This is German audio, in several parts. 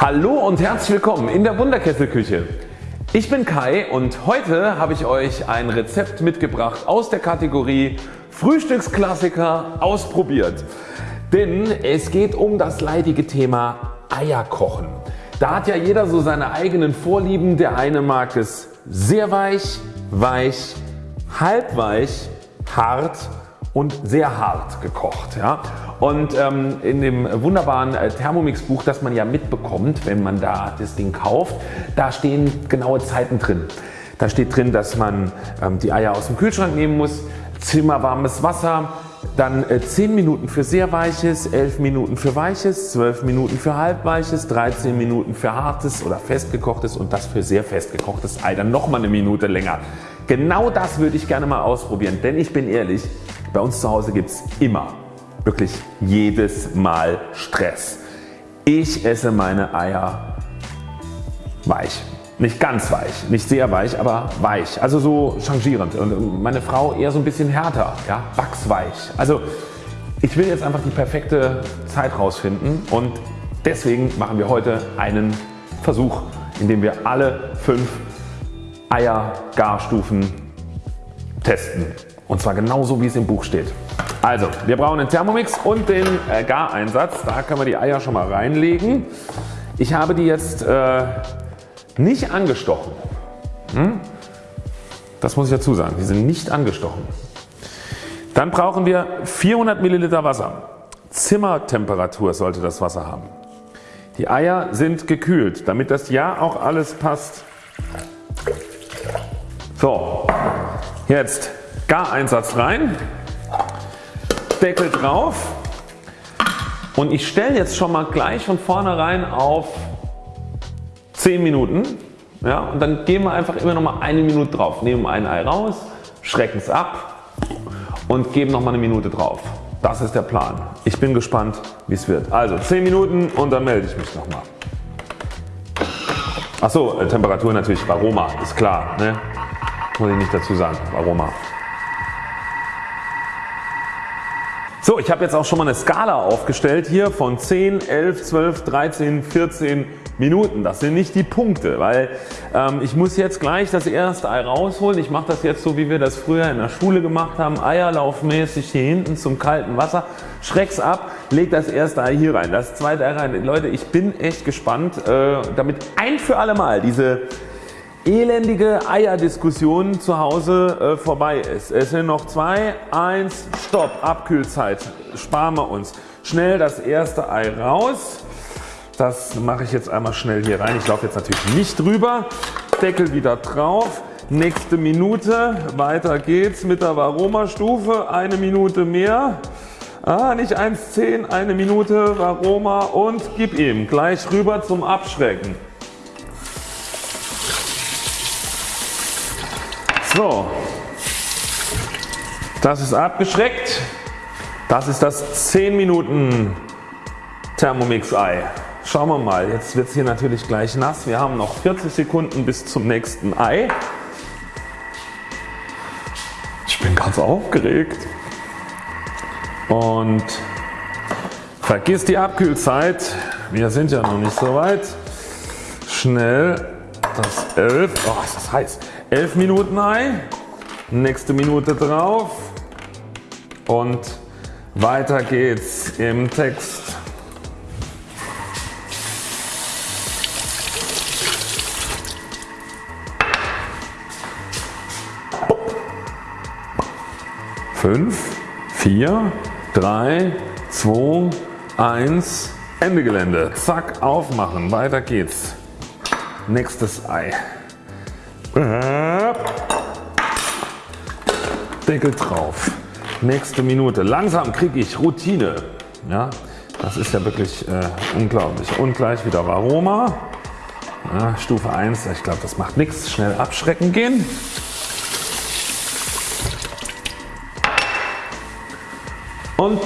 Hallo und herzlich willkommen in der Wunderkesselküche. Ich bin Kai und heute habe ich euch ein Rezept mitgebracht aus der Kategorie Frühstücksklassiker ausprobiert. Denn es geht um das leidige Thema Eierkochen. Da hat ja jeder so seine eigenen Vorlieben. Der eine mag es sehr weich, weich, halbweich, hart und sehr hart gekocht. Ja. Und ähm, in dem wunderbaren äh, Thermomix Buch das man ja mitbekommt wenn man da das Ding kauft, da stehen genaue Zeiten drin. Da steht drin dass man ähm, die Eier aus dem Kühlschrank nehmen muss, zimmerwarmes Wasser, dann 10 äh, Minuten für sehr weiches, 11 Minuten für weiches, 12 Minuten für halbweiches, 13 Minuten für hartes oder festgekochtes und das für sehr festgekochtes Ei dann nochmal eine Minute länger. Genau das würde ich gerne mal ausprobieren, denn ich bin ehrlich, bei uns zu Hause gibt es immer, wirklich jedes Mal Stress. Ich esse meine Eier weich. Nicht ganz weich, nicht sehr weich, aber weich. Also so changierend. Und meine Frau eher so ein bisschen härter, ja, wachsweich. Also ich will jetzt einfach die perfekte Zeit rausfinden und deswegen machen wir heute einen Versuch, in dem wir alle fünf Eiergarstufen testen. Und zwar genauso wie es im Buch steht. Also wir brauchen einen Thermomix und den äh, Gareinsatz. Da können wir die Eier schon mal reinlegen. Ich habe die jetzt äh, nicht angestochen. Hm? Das muss ich dazu sagen. Die sind nicht angestochen. Dann brauchen wir 400 Milliliter Wasser. Zimmertemperatur sollte das Wasser haben. Die Eier sind gekühlt, damit das ja auch alles passt. So, jetzt Gareinsatz rein, Deckel drauf und ich stelle jetzt schon mal gleich von vornherein auf 10 Minuten ja, und dann gehen wir einfach immer noch mal eine Minute drauf. Nehmen ein Ei raus, schrecken es ab und geben noch mal eine Minute drauf. Das ist der Plan. Ich bin gespannt wie es wird. Also 10 Minuten und dann melde ich mich nochmal. Achso, äh, Temperatur natürlich Aroma, ist klar. Ne? Muss ich nicht dazu sagen, Aroma. So, ich habe jetzt auch schon mal eine Skala aufgestellt hier von 10, 11, 12, 13, 14 Minuten. Das sind nicht die Punkte, weil ähm, ich muss jetzt gleich das erste Ei rausholen. Ich mache das jetzt so wie wir das früher in der Schule gemacht haben. Eierlaufmäßig hier hinten zum kalten Wasser. Schreck's ab, leg das erste Ei hier rein, das zweite Ei rein. Leute ich bin echt gespannt äh, damit ein für alle Mal diese elendige Eierdiskussion zu Hause äh, vorbei ist. Es sind noch zwei, eins, stopp, Abkühlzeit, sparen wir uns. Schnell das erste Ei raus. Das mache ich jetzt einmal schnell hier rein. Ich laufe jetzt natürlich nicht drüber. Deckel wieder drauf. Nächste Minute. Weiter geht's mit der Varoma-Stufe. Eine Minute mehr. Ah, nicht 1,10, eine Minute Varoma und gib ihm. Gleich rüber zum Abschrecken. So, das ist abgeschreckt. Das ist das 10 Minuten Thermomix Ei. Schauen wir mal, jetzt wird es hier natürlich gleich nass. Wir haben noch 40 Sekunden bis zum nächsten Ei. Ich bin ganz aufgeregt. Und vergiss die Abkühlzeit. Wir sind ja noch nicht so weit. Schnell das 11, oh ist das heiß. 11 Minuten Ei, nächste Minute drauf und weiter geht's im Text. Fünf, vier, drei, zwei, eins, Ende Gelände. Zack, aufmachen. Weiter geht's. Nächstes Ei. Deckel drauf. Nächste Minute. Langsam kriege ich Routine. Ja, das ist ja wirklich äh, unglaublich. Und gleich wieder Aroma. Ja, Stufe 1. Ich glaube das macht nichts. Schnell abschrecken gehen. Und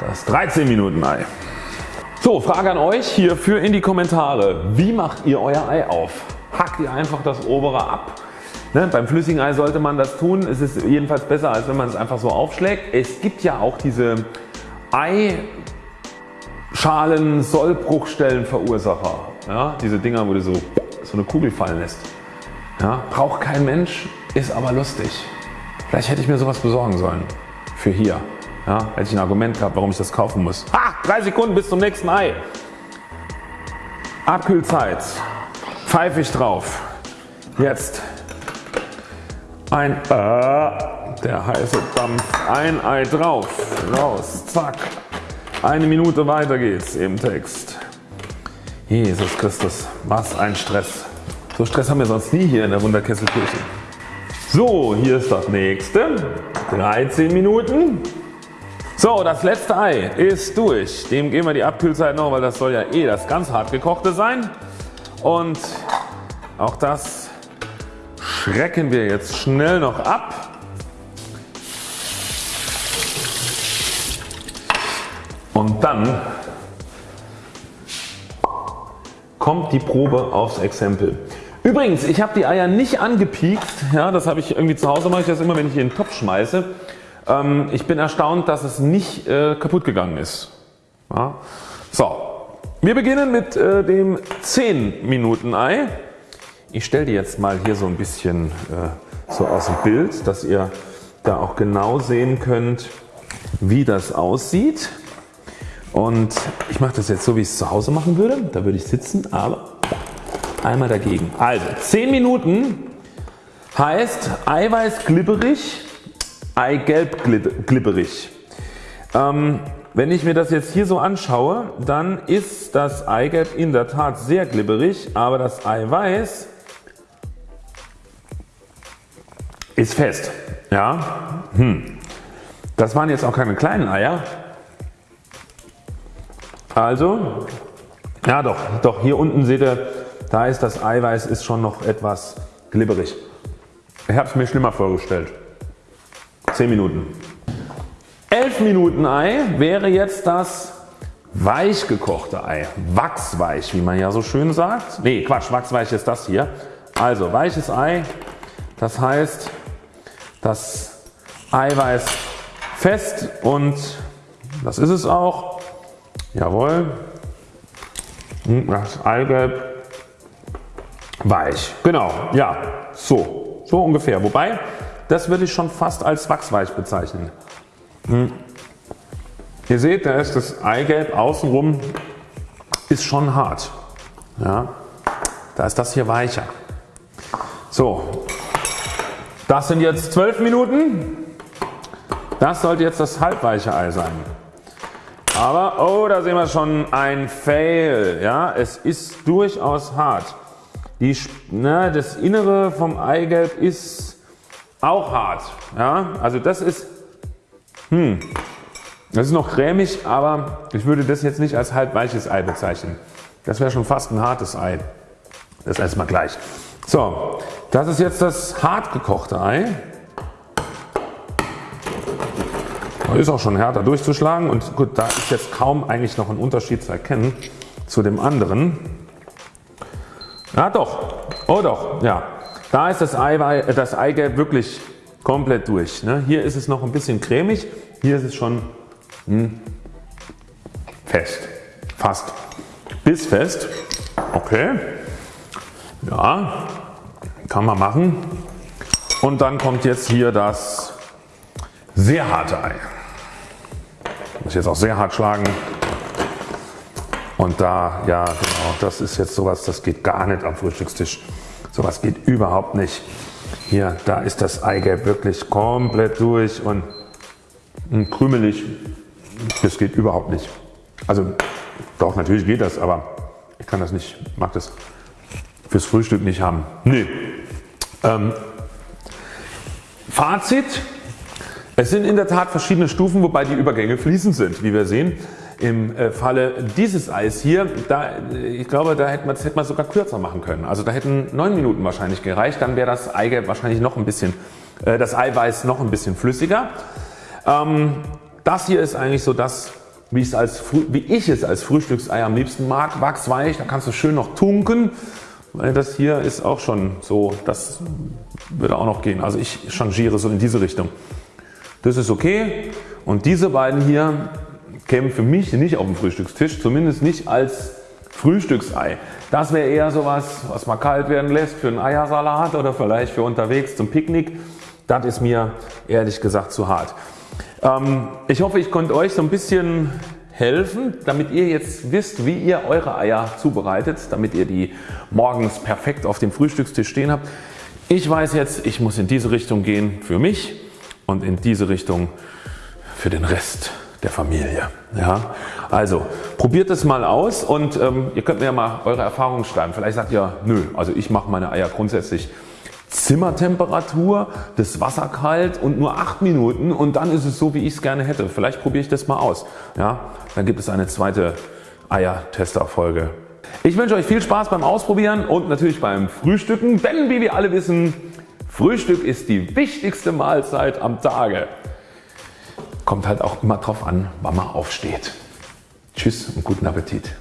das 13 Minuten Ei. So Frage an euch hierfür in die Kommentare. Wie macht ihr euer Ei auf? Hackt ihr einfach das obere ab? Ne, beim flüssigen Ei sollte man das tun. Es ist jedenfalls besser als wenn man es einfach so aufschlägt. Es gibt ja auch diese Ei Schalen, Sollbruchstellenverursacher. Ja, diese Dinger wo du so, so eine Kugel fallen lässt. Ja, braucht kein Mensch, ist aber lustig. Vielleicht hätte ich mir sowas besorgen sollen. Für hier. Ja, hätte ich ein Argument gehabt warum ich das kaufen muss. Ha! 3 Sekunden bis zum nächsten Ei. Abkühlzeit. Pfeife ich drauf. Jetzt ein äh, der heiße Dampf. Ein Ei drauf. Raus. Zack. Eine Minute weiter geht's im Text. Jesus Christus. Was ein Stress. So Stress haben wir sonst nie hier in der Wunderkesselkirche. So hier ist das nächste. 13 Minuten. So das letzte Ei ist durch. Dem geben wir die Abkühlzeit noch, weil das soll ja eh das ganz hart gekochte sein. Und auch das schrecken wir jetzt schnell noch ab. Und dann kommt die Probe aufs Exempel. Übrigens ich habe die Eier nicht angepiekt, ja, das habe ich irgendwie zu Hause mache ich das immer wenn ich in den Topf schmeiße. Ähm, ich bin erstaunt dass es nicht äh, kaputt gegangen ist. Ja. So, wir beginnen mit äh, dem 10 Minuten Ei. Ich stelle die jetzt mal hier so ein bisschen äh, so aus dem Bild, dass ihr da auch genau sehen könnt wie das aussieht. Und ich mache das jetzt so wie ich es zu Hause machen würde. Da würde ich sitzen, aber einmal dagegen. Also 10 Minuten heißt Eiweiß glibberig, Eigelb glibberig. Ähm, wenn ich mir das jetzt hier so anschaue, dann ist das Eigelb in der Tat sehr glibberig, aber das Eiweiß ist fest. Ja, hm. Das waren jetzt auch keine kleinen Eier. Also, ja doch, doch hier unten seht ihr, da ist das Eiweiß ist schon noch etwas glibberig. Ich habe es mir schlimmer vorgestellt. 10 Minuten. 11 Minuten Ei wäre jetzt das weich gekochte Ei. Wachsweich wie man ja so schön sagt. Nee Quatsch, wachsweich ist das hier. Also weiches Ei, das heißt das Eiweiß fest und das ist es auch. Jawohl. Hm, das Eigelb weich. Genau, ja, so, so ungefähr. Wobei, das würde ich schon fast als wachsweich bezeichnen. Hm. Ihr seht, da ist das Eigelb außenrum ist schon hart. Ja, da ist das hier weicher. So, das sind jetzt 12 Minuten. Das sollte jetzt das halbweiche Ei sein. Aber oh da sehen wir schon ein Fail. Ja, es ist durchaus hart. Die, na, das Innere vom Eigelb ist auch hart. Ja, also das ist, hm, das ist noch cremig, aber ich würde das jetzt nicht als halbweiches Ei bezeichnen. Das wäre schon fast ein hartes Ei. Das erstmal gleich. So, das ist jetzt das hart gekochte Ei. Ist auch schon härter durchzuschlagen und gut, da ist jetzt kaum eigentlich noch ein Unterschied zu erkennen zu dem anderen. Ja doch, oh doch, ja. Da ist das, Eiwei das Eigelb wirklich komplett durch. Ne? Hier ist es noch ein bisschen cremig, hier ist es schon hm, fest, fast bissfest. Okay, ja, kann man machen. Und dann kommt jetzt hier das sehr harte Ei. Muss jetzt auch sehr hart schlagen. Und da, ja genau, das ist jetzt sowas, das geht gar nicht am Frühstückstisch. Sowas geht überhaupt nicht. Hier, da ist das Eigelb wirklich komplett durch und krümelig. Das geht überhaupt nicht. Also doch, natürlich geht das, aber ich kann das nicht, mag das fürs Frühstück nicht haben. Nee. Ähm, Fazit, es sind in der Tat verschiedene Stufen, wobei die Übergänge fließend sind, wie wir sehen. Im äh, Falle dieses Eis hier, da, ich glaube, da hätte man, das hätte man sogar kürzer machen können. Also da hätten 9 Minuten wahrscheinlich gereicht, dann wäre das Eigelb wahrscheinlich noch ein bisschen, äh, das Eiweiß noch ein bisschen flüssiger. Ähm, das hier ist eigentlich so das, wie, ich es als, wie ich es als Frühstücksei am liebsten mag. Wachsweich, da kannst du schön noch tunken. Das hier ist auch schon so, das würde auch noch gehen. Also ich changiere so in diese Richtung. Das ist okay und diese beiden hier, käme für mich nicht auf den Frühstückstisch, zumindest nicht als Frühstücksei. Das wäre eher sowas was man kalt werden lässt für einen Eiersalat oder vielleicht für unterwegs zum Picknick. Das ist mir ehrlich gesagt zu hart. Ähm, ich hoffe ich konnte euch so ein bisschen helfen damit ihr jetzt wisst wie ihr eure Eier zubereitet, damit ihr die morgens perfekt auf dem Frühstückstisch stehen habt. Ich weiß jetzt ich muss in diese Richtung gehen für mich und in diese Richtung für den Rest der Familie. Ja, also probiert es mal aus und ähm, ihr könnt mir ja mal eure Erfahrungen schreiben. Vielleicht sagt ihr nö, also ich mache meine Eier grundsätzlich Zimmertemperatur, das Wasser kalt und nur 8 Minuten und dann ist es so wie ich es gerne hätte. Vielleicht probiere ich das mal aus. Ja, dann gibt es eine zweite Eier-Tester Folge. Ich wünsche euch viel Spaß beim Ausprobieren und natürlich beim Frühstücken, denn wie wir alle wissen, Frühstück ist die wichtigste Mahlzeit am Tage. Kommt halt auch immer drauf an wann man aufsteht. Tschüss und guten Appetit.